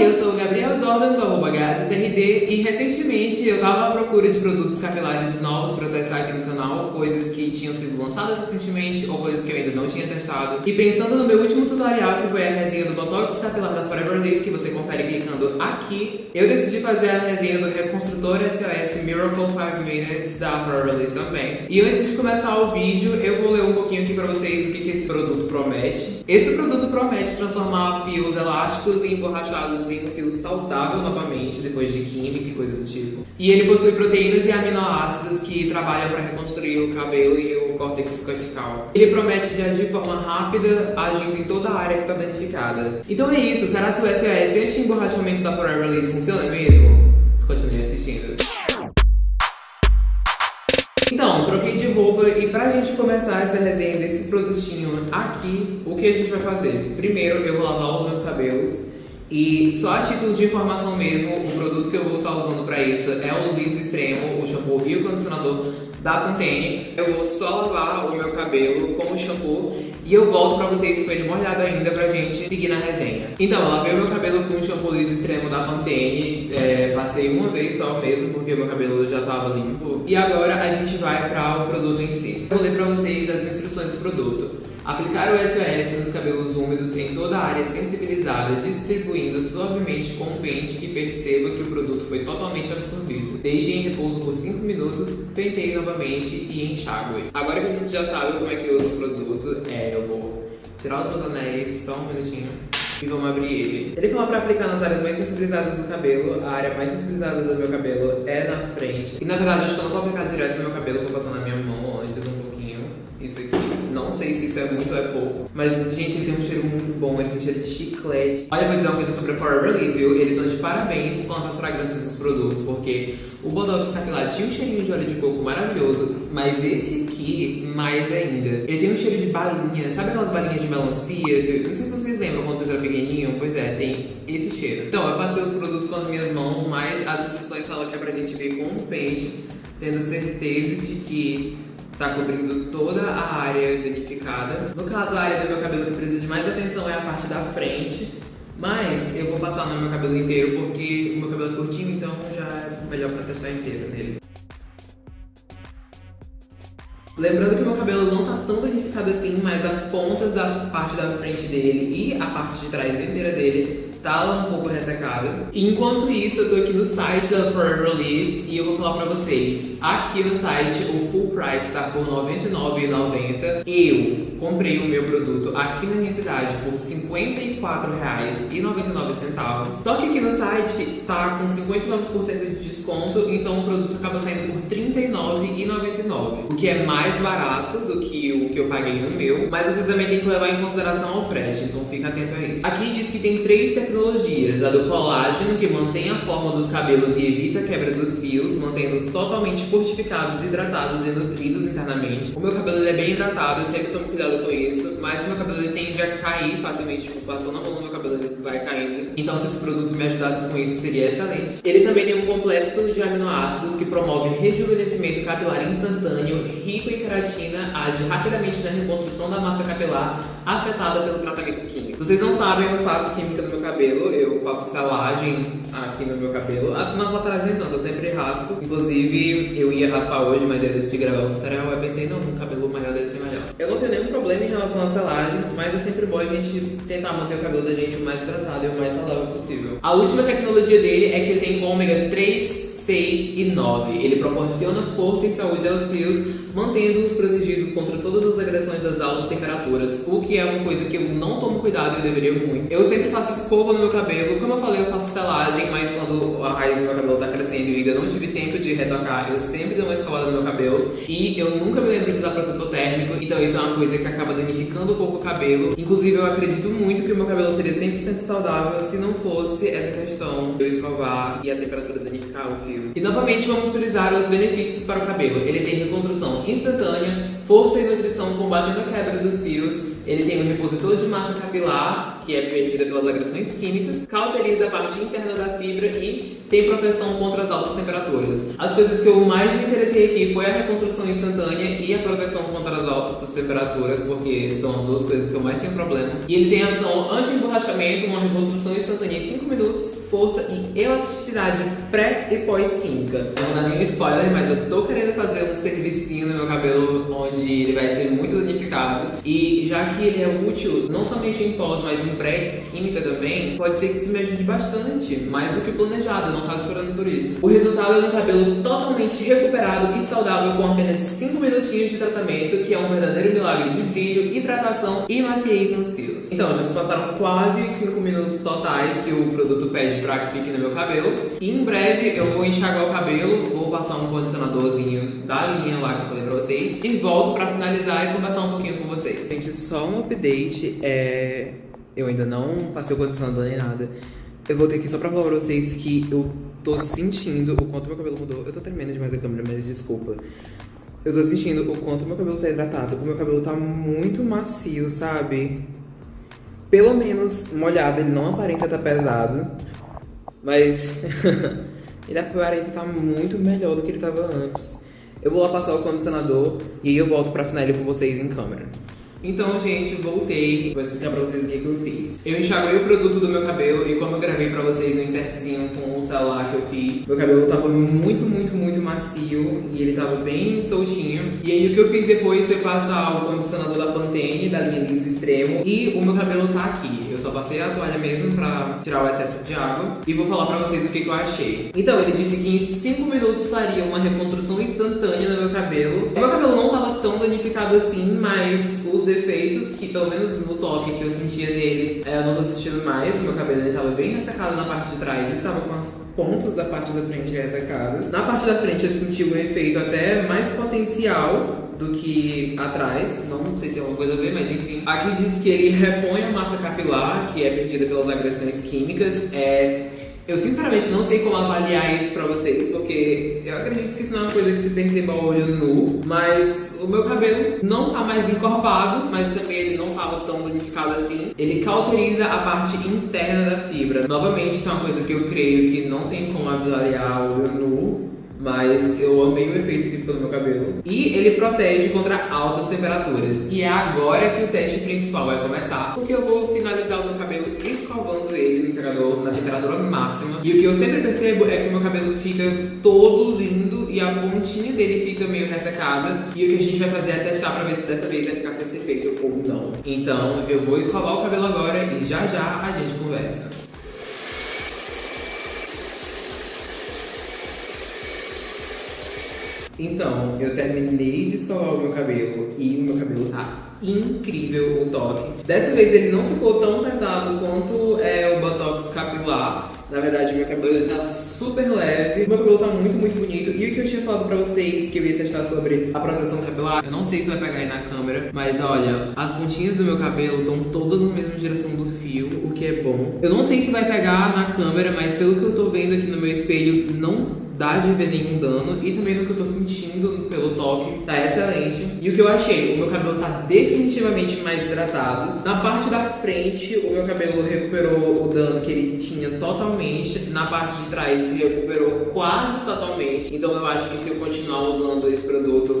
Oi, eu sou o Gabriel Jordan do arroba e recentemente eu tava à procura de produtos capilares novos para testar aqui no canal, coisas que tinham sido lançadas recentemente ou coisas que eu ainda não tinha testado. E pensando no meu último tutorial, que foi a resenha do Botox capilar da Forever Lace, que você confere clicando aqui, eu decidi fazer a resenha do Reconstrutor SOS Miracle 5 Minutes da Forever Lace também. E antes de começar o vídeo, eu vou ler um pouquinho aqui pra vocês o que, que esse produto promete. Esse produto promete transformar fios elásticos e emborrachados um fio saudável novamente, depois de química e coisas do tipo. E ele possui proteínas e aminoácidos que trabalham para reconstruir o cabelo e o córtex cortical. Ele promete de agir de forma rápida, agindo em toda a área que está danificada. Então é isso, será que o SOS anti-emborrachamento da Forever Lace funciona mesmo? Continue assistindo. Então, troquei de roupa e pra gente começar essa resenha desse produtinho aqui, o que a gente vai fazer? Primeiro, eu vou lavar os meus cabelos e só a título de informação mesmo, o produto que eu vou estar usando pra isso é o liso extremo, o shampoo e o condicionador da Pantene. Eu vou só lavar o meu cabelo com o shampoo e eu volto pra vocês com ele molhado ainda pra gente seguir na resenha. Então, eu lavei o meu cabelo com o shampoo liso extremo da Pantene, é, passei uma vez só mesmo porque meu cabelo já tava limpo. E agora a gente vai para o produto em si. Eu vou ler pra vocês as instruções do produto. Aplicar o SOS nos cabelos úmidos em toda a área sensibilizada, distribuindo suavemente com um pente e perceba que o produto foi totalmente absorvido. Deixe em repouso por 5 minutos, penteie novamente e enxague. Agora que a gente já sabe como é que usa o produto, é, eu vou tirar os meus só um minutinho. E vamos abrir ele. Ele falou pra aplicar nas áreas mais sensibilizadas do cabelo. A área mais sensibilizada do meu cabelo é na frente. E na verdade, eu acho que eu não vou aplicar direto no meu cabelo, vou passar na minha mão antes um pouquinho. Isso aqui. Não sei se isso é muito ou é pouco. Mas, gente, ele tem um cheiro muito bom. Ele tem cheiro de chiclete. Olha, eu vou dizer uma coisa sobre a Forever Release, viu? Eles estão de parabéns com as fragrâncias dos produtos, porque o Botox capilar tinha um cheirinho de óleo de coco maravilhoso, mas esse aqui, mais ainda. Ele tem um cheiro de balinha. Sabe aquelas balinhas de melancia? Não sei se vocês lembram quando vocês eram pequenininhos. Pois é, tem esse cheiro. Então, eu passei os produtos com as minhas mãos, mas as instruções falam que é pra gente ver com o pente, tendo certeza de que tá cobrindo toda a área danificada. No caso, a área do meu cabelo que precisa de mais atenção é a parte da frente, mas eu vou passar no meu cabelo inteiro porque o meu cabelo é curtinho, então já é melhor pra testar inteiro nele. Lembrando que meu cabelo não tá tão danificado assim, mas as pontas da parte da frente dele e a parte de trás inteira dele tá um pouco ressecada. Enquanto isso, eu tô aqui no site da Forever Release e eu vou falar pra vocês. Aqui no site, o full price tá por R$ 99,90. Eu comprei o meu produto aqui na minha cidade por R$ 54,99. Só que aqui no site tá com 59% de desconto, então o produto acaba saindo por R$ 39,99. O que é mais barato do que o que eu paguei no meu, mas você também tem que levar em consideração o frete, então fica atento a isso. Aqui diz que tem três tecnologias, a do colágeno, que mantém a forma dos cabelos e evita a quebra dos fios, mantendo-os totalmente fortificados, hidratados e nutridos internamente. O meu cabelo é bem hidratado, eu sempre tomo cuidado com isso, mas o meu cabelo ele tende a cair facilmente, tipo, passou na mão do meu cabelo ele vai caindo. Então se esse produto me ajudasse com isso, seria excelente. Ele também tem um complexo de aminoácidos que promove rejuvenescimento capilar instantâneo, rico em queratina, age rapidamente na reconstrução da massa capilar afetada pelo tratamento químico. Vocês não sabem, eu faço química no meu cabelo, eu faço estalagem aqui no meu cabelo, ah, nas laterais nem tanto, eu sempre raspo. Inclusive, eu ia raspar hoje, mas eu decidi gravar um tutorial, eu pensei, não, um cabelo maior deve ser melhor. Eu não tenho nenhum problema em relação à selagem, mas é sempre bom a gente tentar manter o cabelo da gente o mais tratado e o mais saudável possível. A última tecnologia dele é que ele tem ômega 3 6 e 9. Ele proporciona força e saúde aos fios, mantendo-os protegidos contra todas as agressões das altas temperaturas, o que é uma coisa que eu não tomo cuidado e eu deveria muito. Eu sempre faço escova no meu cabelo, como eu falei, eu faço selagem, mas quando a raiz do meu cabelo eu não tive tempo de retocar, eu sempre dou uma escovada no meu cabelo e eu nunca me lembro de usar protetor térmico, então isso é uma coisa que acaba danificando um pouco o cabelo. Inclusive, eu acredito muito que o meu cabelo seria 100% saudável se não fosse essa questão de eu escovar e a temperatura danificar o fio. E novamente vamos utilizar os benefícios para o cabelo. Ele tem reconstrução instantânea, força e nutrição combatendo a quebra dos fios. Ele tem um repositor de massa capilar, que é perdida pelas agressões químicas, cauteriza a parte interna da fibra e tem proteção contra as altas temperaturas. As coisas que eu mais me interessei aqui foi a reconstrução instantânea e a proteção contra as altas temperaturas, porque são as duas coisas que eu mais tenho problema. E ele tem ação anti-emborrachamento, uma reconstrução instantânea em 5 minutos, força e elasticidade pré e pós-química. Não dar nenhum spoiler, mas eu tô querendo fazer um servicinho no meu cabelo onde ele vai ser muito danificado. E já que ele é útil não somente em pós, mas em pré-química também, pode ser que isso me ajude bastante, mais do que planejado, eu não tava esperando por isso. O resultado é um cabelo totalmente recuperado e saudável com apenas 5 minutinhos de tratamento, que é um verdadeiro milagre de brilho, hidratação e maciez nos fios. Então, já se passaram quase os 5 minutos totais que o produto pede pra que fique no meu cabelo. E em breve eu vou enxaguar o cabelo, vou passar um condicionadorzinho da linha lá que eu falei pra vocês e volto pra finalizar e conversar um pouquinho com vocês. Gente, só um update, é... eu ainda não passei o condicionador nem nada. Eu vou ter aqui só pra falar pra vocês que eu tô sentindo o quanto meu cabelo mudou. Eu tô tremendo demais a câmera, mas desculpa. Eu tô sentindo o quanto meu cabelo tá hidratado. O meu cabelo tá muito macio, sabe? Pelo menos molhado, ele não aparenta tá pesado. Mas ele aparenta tá muito melhor do que ele tava antes. Eu vou lá passar o condicionador e aí eu volto pra finalizar com vocês em câmera. Então, gente, voltei. Vou explicar pra vocês o que, que eu fiz. Eu enxaguei o produto do meu cabelo e como eu gravei pra vocês no insertzinho com o celular que eu fiz, meu cabelo tava muito, muito, muito macio e ele tava bem soltinho. E aí o que eu fiz depois foi passar o condicionador da Pantene, da linha liso extremo, e o meu cabelo tá aqui. Eu só passei a toalha mesmo pra tirar o excesso de água e vou falar pra vocês o que, que eu achei. Então, ele disse que em 5 minutos faria uma reconstrução instantânea no meu cabelo. O meu cabelo não tava tão danificado assim, mas os defeitos que, pelo menos no toque que eu sentia nele, é, eu não tô sentindo mais. O meu cabelo ele tava bem ressecado na parte de trás, ele tava com as pontas da parte da frente ressecadas. Na parte da frente eu senti um efeito até mais potencial do que atrás, não sei se tem alguma coisa a ver, mas enfim. Aqui diz que ele repõe a massa capilar, que é perdida pelas agressões químicas. É eu sinceramente não sei como avaliar isso pra vocês, porque eu acredito que isso não é uma coisa que se perceba ao olho nu, mas o meu cabelo não tá mais encorpado, mas também ele não tava tão danificado assim. Ele cauteriza a parte interna da fibra. Novamente, isso é uma coisa que eu creio que não tem como avaliar ao olho nu, mas eu amei o efeito que ficou no meu cabelo. E ele protege contra altas temperaturas. E é agora que o teste principal vai começar, porque eu vou finalizar o meu cabelo escovando ele no secador na temperatura máxima. E o que eu sempre percebo é que o meu cabelo fica todo lindo e a pontinha dele fica meio ressecada. E o que a gente vai fazer é testar pra ver se dessa vez vai ficar com esse efeito ou não. Então eu vou escovar o cabelo agora e já já a gente conversa. Então, eu terminei de escovar o meu cabelo e o meu cabelo tá incrível o toque. Dessa vez ele não ficou tão pesado quanto é o Botox capilar. Na verdade, meu cabelo tá super leve. Meu cabelo tá muito, muito bonito. E o que eu tinha falado pra vocês que eu ia testar sobre a proteção capilar, eu não sei se vai pegar aí na câmera, mas olha, as pontinhas do meu cabelo estão todas na mesma direção do fio, o que é bom. Eu não sei se vai pegar na câmera, mas pelo que eu tô vendo aqui no meu espelho, não dá de ver nenhum dano e também no que eu tô sentindo pelo toque, tá excelente. E o que eu achei, o meu cabelo tá definitivamente mais hidratado. Na parte da frente, o meu cabelo recuperou o dano que ele tinha totalmente. Na parte de trás, recuperou quase totalmente. Então eu acho que se eu continuar usando esse produto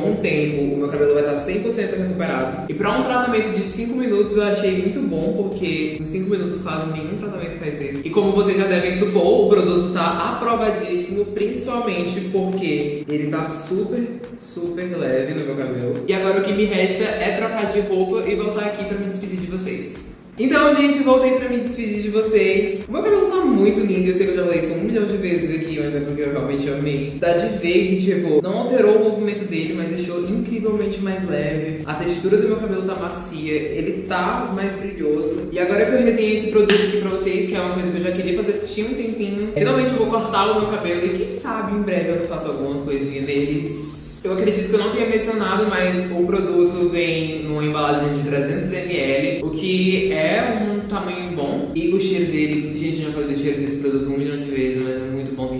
com o tempo, o meu cabelo vai estar 100% recuperado. E para um tratamento de 5 minutos eu achei muito bom, porque em 5 minutos quase nenhum tratamento faz isso. E como vocês já devem supor, o produto está aprovadíssimo, principalmente porque ele tá super, super leve no meu cabelo. E agora o que me resta é trocar de roupa e voltar aqui para me despedir de vocês. Então, gente, voltei pra me despedir de vocês. O meu cabelo tá muito lindo, eu sei que eu já falei isso um milhão de vezes aqui, mas é porque eu realmente amei. Dá de ver que, tipo, não alterou o movimento dele, mas deixou incrivelmente mais leve. A textura do meu cabelo tá macia, ele tá mais brilhoso. E agora que eu resenhei esse produto aqui pra vocês, que é uma coisa que eu já queria fazer tinha um tempinho, finalmente eu vou cortar o meu cabelo e quem sabe em breve eu faço alguma coisinha neles. Eu acredito que eu não tinha mencionado, mas o produto vem numa embalagem de 300ml, o que é um tamanho bom. E o cheiro dele, gente, já falei do cheiro desse produto um milhão de vezes, mas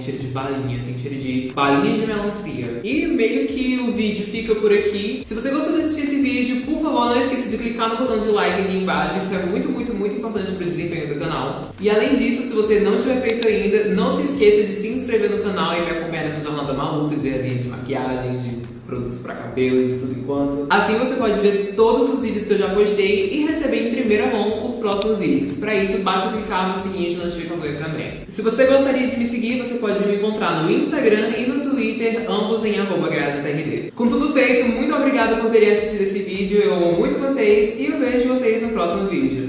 cheiro de balinha, tem cheiro de balinha de melancia. E meio que o vídeo fica por aqui. Se você gostou de assistir esse vídeo, por favor, não esqueça de clicar no botão de like aqui embaixo. Isso é muito, muito, muito importante para o desempenho do canal. E além disso, se você não tiver feito ainda, não se esqueça de se inscrever no canal e me acompanhar nessa jornada maluca de resenha de maquiagem, de produtos para cabelo, de tudo enquanto. Assim você pode ver todos os vídeos que eu já postei e receber em primeira mão os próximos vídeos. Para isso, basta clicar no sininho de notificações também. Se você gostaria de me seguir, você pode me encontrar no Instagram e no Twitter, ambos em arroba Com tudo feito, muito obrigada por terem assistido esse vídeo, eu amo muito vocês e eu vejo vocês no próximo vídeo.